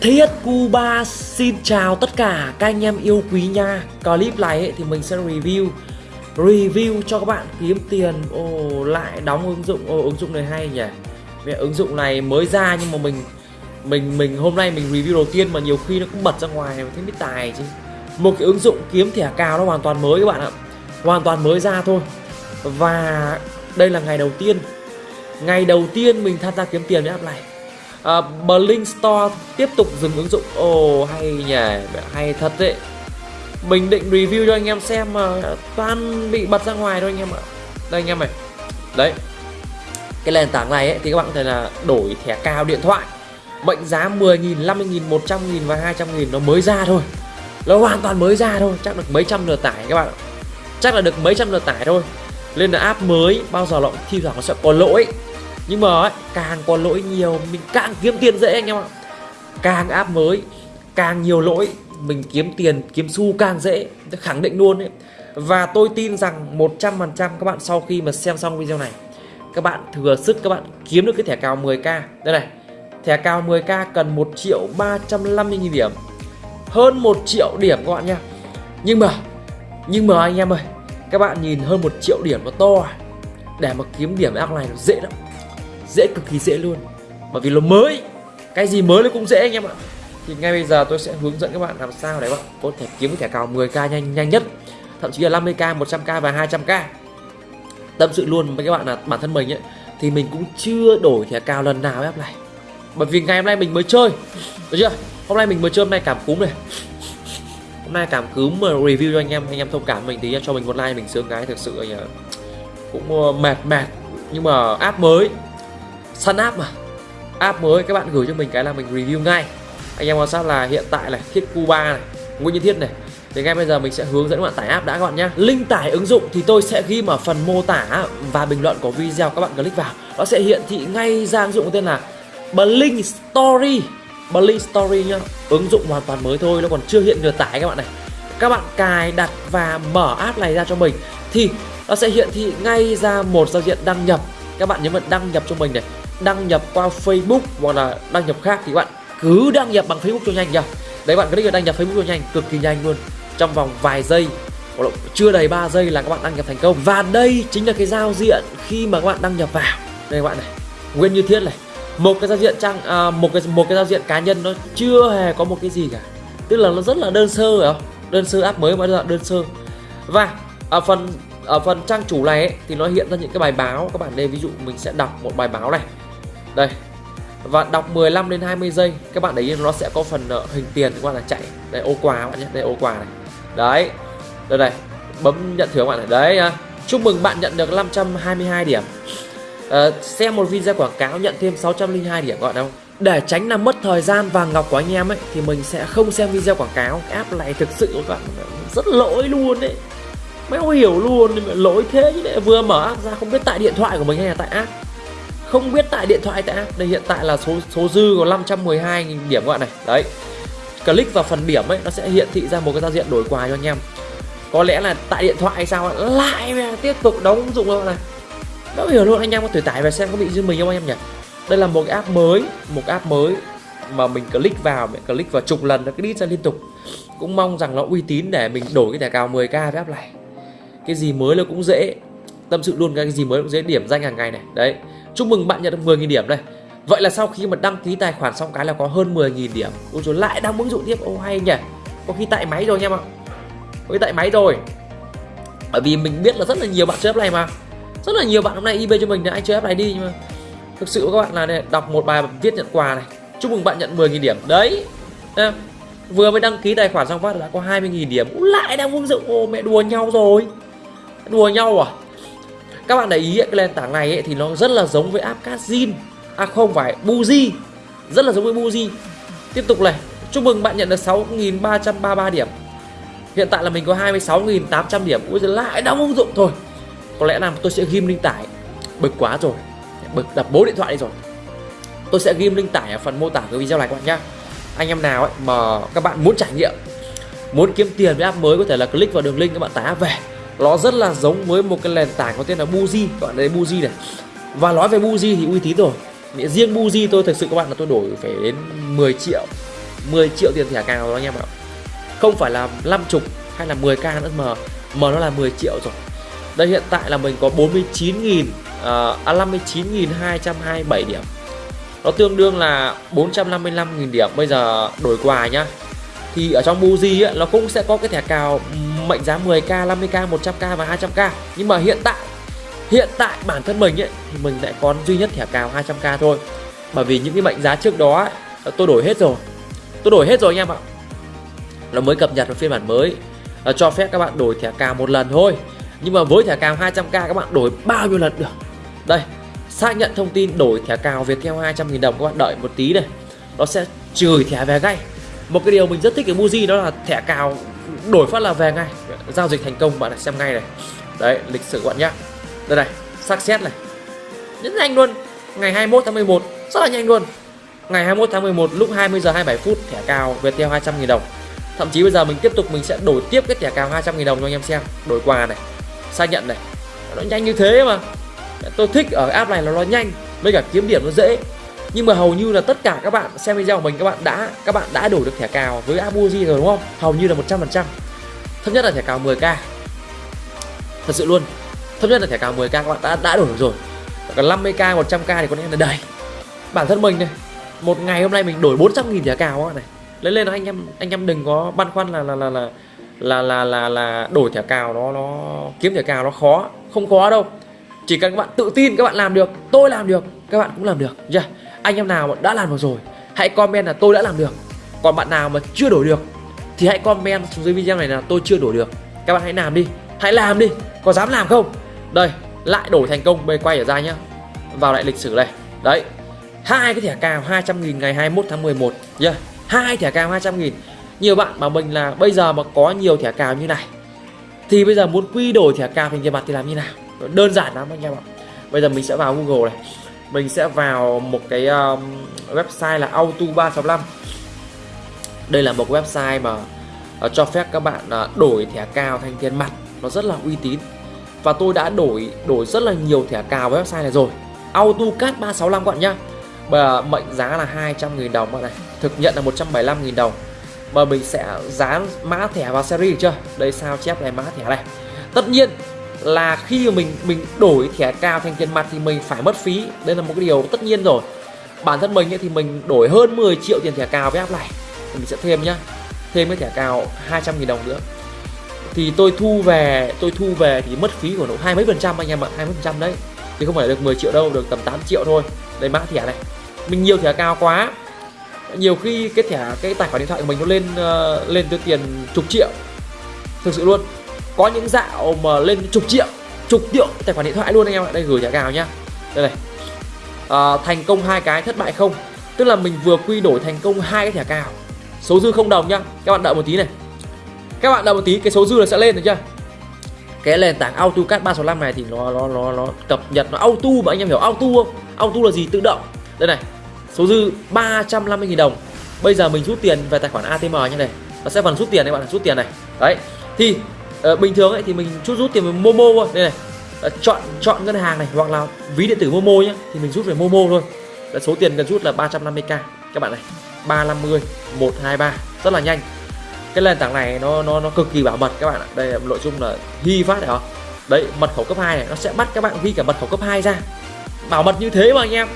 Thiết Cuba xin chào tất cả các anh em yêu quý nha. Clip này ấy, thì mình sẽ review. Review cho các bạn kiếm tiền. Ồ lại đóng ứng dụng. Ồ ứng dụng này hay nhỉ? Mẹ ứng dụng này mới ra nhưng mà mình Mình mình hôm nay mình review đầu tiên mà nhiều khi nó cũng bật ra ngoài Thấy biết tài chứ. Một cái ứng dụng kiếm thẻ cào nó hoàn toàn mới các bạn ạ. Hoàn toàn mới ra thôi. Và đây là ngày đầu tiên. Ngày đầu tiên mình tham gia kiếm tiền với app này à, Blink Store tiếp tục dừng ứng dụng. Ồ oh, hay nhỉ hay thật đấy. Mình định review cho anh em xem mà toàn bị bật ra ngoài thôi anh em ạ. Đây anh em này. Đấy. Cái nền tảng này ấy, thì các bạn có thể là đổi thẻ cao điện thoại. Mệnh giá 10.000, 50.000, 100.000 và 200.000 nó mới ra thôi. Nó hoàn toàn mới ra thôi. Chắc được mấy trăm lượt tải các bạn chắc là được mấy trăm lượt tải thôi. Nên là app mới bao giờ nó thi thoảng nó sẽ có lỗi nhưng mà ấy, càng có lỗi nhiều mình càng kiếm tiền dễ anh em ạ. Càng app mới càng nhiều lỗi mình kiếm tiền kiếm xu càng dễ khẳng định luôn ấy. Và tôi tin rằng 100% các bạn sau khi mà xem xong video này các bạn thừa sức các bạn kiếm được cái thẻ cào 10k đây này thẻ cào 10k cần 1 triệu 350 nghìn điểm. Hơn 1 triệu điểm các bạn nha. Nhưng mà nhưng mà anh em ơi các bạn nhìn hơn 1 triệu điểm nó to à? để mà kiếm điểm app này nó dễ lắm dễ, cực kỳ dễ luôn. Bởi vì nó mới, cái gì mới nó cũng dễ anh em ạ. Thì ngay bây giờ tôi sẽ hướng dẫn các bạn làm sao để bạn có thể kiếm thẻ cào 10k nhanh nhanh nhất. Thậm chí là 50k 100k và 200k tâm sự luôn với các bạn là bản thân mình ấy, thì mình cũng chưa đổi thẻ cào lần nào app này bởi vì ngày hôm nay mình mới chơi, được chưa? Hôm nay mình mới chơi, hôm nay cảm cúm này. Hôm nay cảm cúm mà review cho anh em anh em thông cảm mình tí cho mình một like, mình sướng cái thực sự cũng ờ, mệt mệt. Nhưng mà app mới săn app mà. App mới các bạn gửi cho mình cái là mình review ngay. Anh em quan sát là hiện tại là thiết Cuba này Nguyễn Nhân Thiết này. Thì ngay bây giờ mình sẽ hướng dẫn các bạn tải app đã các bạn nhé Link tải ứng dụng thì tôi sẽ ghi ở phần mô tả và bình luận của video các bạn click vào. Nó sẽ hiện thị ngay ra ứng dụng tên là Blink Story. Blink Story nhá. Ứng dụng hoàn toàn mới thôi, nó còn chưa hiện được tải các bạn này. Các bạn cài đặt và mở app này ra cho mình Thì nó sẽ hiện thị ngay ra một giao diện đăng nhập. Các bạn nhấn vào đăng nhập cho mình này. Đăng nhập qua Facebook hoặc là đăng nhập khác thì các bạn cứ đăng nhập bằng Facebook cho nhanh nhá. Đấy bạn click vào đăng nhập Facebook cho nhanh cực kỳ nhanh luôn. Trong vòng vài giây hoặc là chưa đầy 3 giây là các bạn đăng nhập thành công. Và đây chính là cái giao diện khi mà các bạn đăng nhập vào. Đây các bạn này nguyên như thiết này. Một cái giao diện trang à, một cái một cái giao diện cá nhân nó chưa hề có một cái gì cả. Tức là nó rất là đơn sơ phải không? Đơn sơ app mới mà đơn sơ. Và ở phần ở phần trang chủ này ấy, thì nó hiện ra những cái bài báo. Các bạn đây ví dụ mình sẽ đọc một bài báo này đây và đọc 15 đến 20 giây các bạn để ý nó sẽ có phần uh, hình tiền các bạn là chạy. Đây ô quà các bạn nhé đây ô quà này. Đấy đây này bấm nhận thưởng các bạn này. Đấy chúc mừng bạn nhận được 522 điểm. À, xem một video quảng cáo nhận thêm 602 điểm các bạn để tránh làm mất thời gian vàng ngọc của anh em ấy thì mình sẽ không xem video quảng cáo. App này thực sự các bạn rất lỗi luôn đấy. Mấy không hiểu luôn lỗi thế chứ vừa mở app ra không biết tại điện thoại của mình hay là tại app không biết tại điện thoại, tại đây, hiện tại là số số dư có 512 000 điểm các bạn này. Đấy. Click vào phần điểm ấy, nó sẽ hiện thị ra một cái giao diện đổi quà cho anh em. Có lẽ là tại điện thoại hay sao lại tiếp tục đóng ứng dụng luôn này. Đó hiểu luôn, anh em có thể tải về xem có bị dư mình không anh em nhỉ? Đây là một cái app mới, một app mới mà mình click vào, mình click vào chục lần nó cứ đi ra liên tục. Cũng mong rằng nó uy tín để mình đổi cái thẻ cào 10k với app này. Cái gì mới là cũng dễ, tâm sự luôn cái gì mới cũng dễ điểm danh hàng ngày này. Đấy chúc mừng bạn nhận được 10.000 điểm đây. Vậy là sau khi mà đăng ký tài khoản xong cái là có hơn 10.000 điểm. Ôi rồi lại đăng ứng dụng tiếp. Ô hay nhỉ. Có khi tại máy rồi anh em ạ có khi tại máy rồi. Bởi vì mình biết là rất là nhiều bạn chơi này mà. Rất là nhiều bạn hôm nay ib cho mình là anh chơi này đi nhưng mà thực sự các bạn là này, đọc một bài viết nhận quà này. Chúc mừng bạn nhận 10.000 điểm. Đấy. Vừa mới đăng ký tài khoản xong phát đã có 20.000 điểm. Ú, lại đang ứng dụng. Ô mẹ đùa nhau rồi. Đùa nhau à? Các bạn để ý cái nền tảng này ấy, thì nó rất là giống với app Kazin à không phải Buzi rất là giống với Buzi tiếp tục này chúc mừng bạn nhận được 6.333 điểm. Hiện tại là mình có 26.800 điểm. Ui giờ lại đóng ứng dụng thôi. Có lẽ là tôi sẽ ghim link tải. Bực quá rồi. Bực đập bố điện thoại đi rồi. Tôi sẽ ghim link tải ở phần mô tả của video này các bạn nhá. Anh em nào ấy mà các bạn muốn trải nghiệm muốn kiếm tiền với app mới có thể là click vào đường link các bạn tải app về nó rất là giống với một cái nền tảng có tên là Buzi các bạn thấy Buzi này. Và nói về Buzi thì uy tín rồi. Riêng Buzi tôi thực sự các bạn là tôi đổi phải đến 10 triệu 10 triệu tiền thẻ cào rồi anh em ạ. Không phải là 50 hay là 10k nữa mà mà nó là 10 triệu rồi. Đây hiện tại là mình có 49.000 uh, à, à 59.227 điểm. Nó tương đương là 455.000 điểm. Bây giờ đổi quà nhá. Thì ở trong Buzi ấy, nó cũng sẽ có cái thẻ cào mệnh giá 10k 50k 100k và 200k nhưng mà hiện tại hiện tại bản thân mình ấy thì mình lại còn duy nhất thẻ cào 200k thôi. Bởi vì những cái mệnh giá trước đó ấy, tôi đổi hết rồi. Tôi đổi hết rồi anh em ạ. Nó mới cập nhật vào phiên bản mới. Nó cho phép các bạn đổi thẻ cào một lần thôi. Nhưng mà với thẻ cào 200k các bạn đổi bao nhiêu lần được? Đây xác nhận thông tin đổi thẻ cào Viettel 200.000 đồng các bạn đợi một tí này. Nó sẽ trừ thẻ về ngay. Một cái điều mình rất thích ở Muji đó là thẻ cào đổi phát là về ngay. Giao dịch thành công, bạn này xem ngay này. Đấy, lịch sử bạn nhá. Đây này, xác xét này. Rất nhanh luôn. Ngày 21 tháng 11 rất là nhanh luôn. Ngày 21 tháng 11 lúc 20 giờ 27 phút, thẻ cào Viettel 200.000 đồng. Thậm chí bây giờ mình tiếp tục, mình sẽ đổi tiếp cái thẻ cào 200.000 đồng cho anh em xem. Đổi quà này, xác nhận này. Nó nhanh như thế mà. Tôi thích ở app này là nó nhanh, với cả kiếm điểm nó dễ nhưng mà hầu như là tất cả các bạn xem video của mình các bạn đã các bạn đã đổi được thẻ cào với abuji rồi đúng không? Hầu như là 100% thấp nhất là thẻ cào 10k thật sự luôn. Thấp nhất là thẻ cào 10k các bạn đã đã đổi được rồi. Còn 50k 100k thì có lẽ là đầy. Bản thân mình này một ngày hôm nay mình đổi 400 nghìn thẻ cào các này. Lên lên anh em anh em đừng có băn khoăn là là là là là là là, là đổi thẻ cào nó nó kiếm thẻ cào nó khó không khó đâu. Chỉ cần các bạn tự tin các bạn làm được tôi làm được các bạn cũng làm được chưa anh em nào mà đã làm được rồi, hãy comment là tôi đã làm được. Còn bạn nào mà chưa đổi được, thì hãy comment xuống dưới video này là tôi chưa đổi được. Các bạn hãy làm đi, hãy làm đi. Có dám làm không? Đây, lại đổi thành công bây quay ở ra nhá. Vào lại lịch sử này đấy, hai cái thẻ cào 200 nghìn ngày 21 tháng 11 yeah. hai thẻ cào 200 nghìn. Nhiều bạn bảo mình là bây giờ mà có nhiều thẻ cào như này, thì bây giờ muốn quy đổi thẻ cào thành tiền mặt thì làm như nào? Đơn giản lắm anh em ạ. Bây giờ mình sẽ vào Google này mình sẽ vào một cái um, website là auto 365 đây là một website mà uh, cho phép các bạn uh, đổi thẻ cào thành tiền mặt. Nó rất là uy tín. Và tôi đã đổi đổi rất là nhiều thẻ cào với website này rồi. AutoCAD 365 các bạn nhá. Bà mệnh giá là 200.000 đồng bạn này. Thực nhận là 175.000 đồng. Mà mình sẽ dán mã thẻ vào series chưa? Đây sao chép này mã thẻ này? Tất nhiên là khi mà mình mình đổi thẻ cao thành tiền mặt thì mình phải mất phí. Đây là một cái điều tất nhiên rồi. Bản thân mình ấy, thì mình đổi hơn 10 triệu tiền thẻ cào với app này. Thì mình sẽ thêm nhá. Thêm cái thẻ cào 200 000 đồng nữa. Thì tôi thu về tôi thu về thì mất phí của nó hai mấy phần trăm anh em ạ hai mấy phần trăm đấy. Thì không phải được 10 triệu đâu được tầm 8 triệu thôi. Đây mã thẻ này. Mình nhiều thẻ cao quá. Nhiều khi cái thẻ cái tài khoản điện thoại của mình nó lên uh, lên tới tiền chục triệu. Thực sự luôn có những dạo mà lên chục triệu chục triệu tài khoản điện thoại luôn anh em ạ. Đây gửi thẻ cào nhá. Đây này. À, thành công hai cái thất bại không. Tức là mình vừa quy đổi thành công hai cái thẻ cào. Số dư không đồng nhá. Các bạn đợi một tí này. Các bạn đợi một tí cái số dư là sẽ lên được chưa? Cái nền tảng AutoCAD 365 này thì nó nó nó nó cập nhật nó auto mà anh em hiểu auto không? Auto là gì? Tự động. Đây này. Số dư 350.000 đồng. Bây giờ mình rút tiền về tài khoản ATM như này. Nó sẽ phần rút tiền đấy bạn rút tiền này. Đấy. Thì à, bình thường ấy thì mình chút rút tiền về Momo thôi. Đây này. À, chọn chọn ngân hàng này hoặc là ví điện tử Momo nhé thì mình rút về Momo thôi. Là số tiền cần rút là 350k các bạn này 350 123 rất là nhanh. Cái nền tảng này nó nó nó cực kỳ bảo mật các bạn ạ. Đây là nội dung là ghi phát đấy đấy mật khẩu cấp 2 này nó sẽ bắt các bạn ghi cả mật khẩu cấp 2 ra. Bảo mật như thế mà anh em.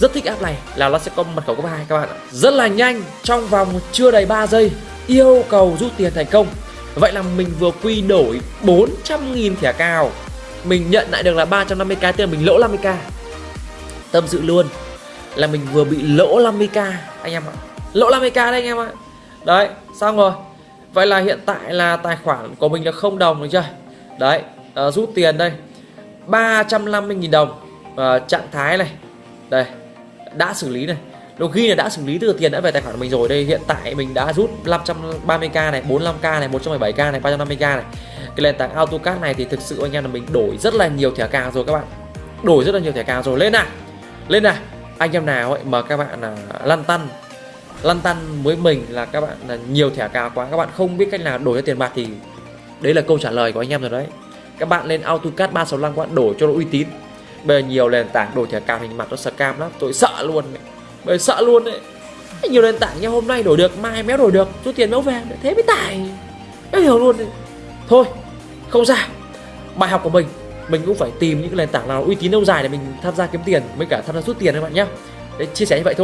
Rất thích app này là nó sẽ có mật khẩu cấp 2 các bạn ạ. Rất là nhanh trong vòng chưa đầy 3 giây yêu cầu rút tiền thành công. Vậy là mình vừa quy đổi 400.000 thẻ cào. Mình nhận lại được là 350k Tức là mình lỗ 50k Tâm sự luôn Là mình vừa bị lỗ 50k Anh em ạ. Lỗ 50k đấy anh em ạ. Đấy xong rồi. Vậy là hiện tại là tài khoản của mình là không đồng được chưa? Đấy à, rút tiền đây. 350.000 đồng à, Trạng thái này. Đây Đã xử lý này nó ghi là đã xử lý từ tiền đã về tài khoản của mình rồi. Đây, hiện tại mình đã rút 530k này 45k này 117k này 350k này. Cái nền tảng AutoCAD này thì thực sự anh em là mình đổi rất là nhiều thẻ cào rồi các bạn. Đổi rất là nhiều thẻ cào rồi. Lên nào. Lên nào. Anh em nào ấy mà các bạn là lăn tăn lăn tăn với mình là các bạn là nhiều thẻ cào quá. Các bạn không biết cách nào đổi ra tiền mặt thì đấy là câu trả lời của anh em rồi đấy. Các bạn lên AutoCAD 365 các bạn đổi cho nó uy tín. Bây giờ nhiều nền tảng đổi thẻ cào hình mặt nó scam lắm. Tôi sợ luôn bởi sợ luôn đấy. Nhiều nền tảng như hôm nay đổi được mai méo đổi được rút tiền méo về thế mới tải méo hiểu luôn thôi không sao. Bài học của mình mình cũng phải tìm những cái nền tảng nào uy tín lâu dài để mình tham gia kiếm tiền mới cả tham gia rút tiền các bạn nhé Đấy, chia sẻ như vậy thôi.